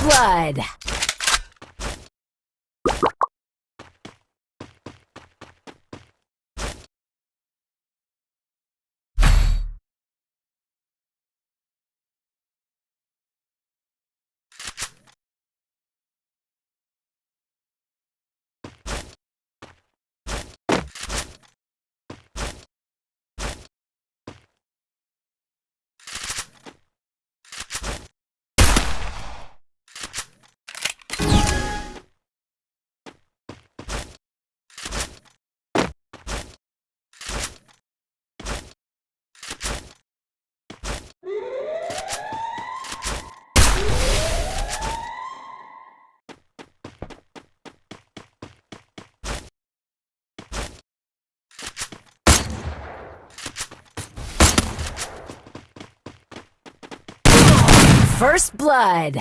blood. First blood.